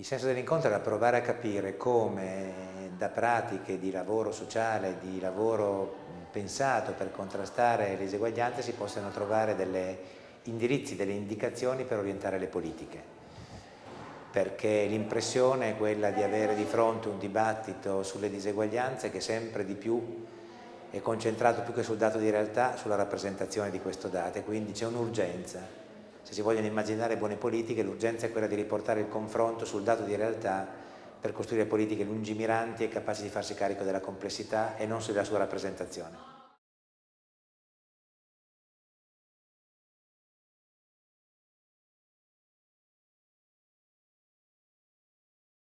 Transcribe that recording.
Il senso dell'incontro era provare a capire come da pratiche di lavoro sociale, di lavoro pensato per contrastare le diseguaglianze si possano trovare degli indirizzi, delle indicazioni per orientare le politiche. Perché l'impressione è quella di avere di fronte un dibattito sulle diseguaglianze che sempre di più è concentrato più che sul dato di realtà sulla rappresentazione di questo dato e quindi c'è un'urgenza se si vogliono immaginare buone politiche l'urgenza è quella di riportare il confronto sul dato di realtà per costruire politiche lungimiranti e capaci di farsi carico della complessità e non sulla sua rappresentazione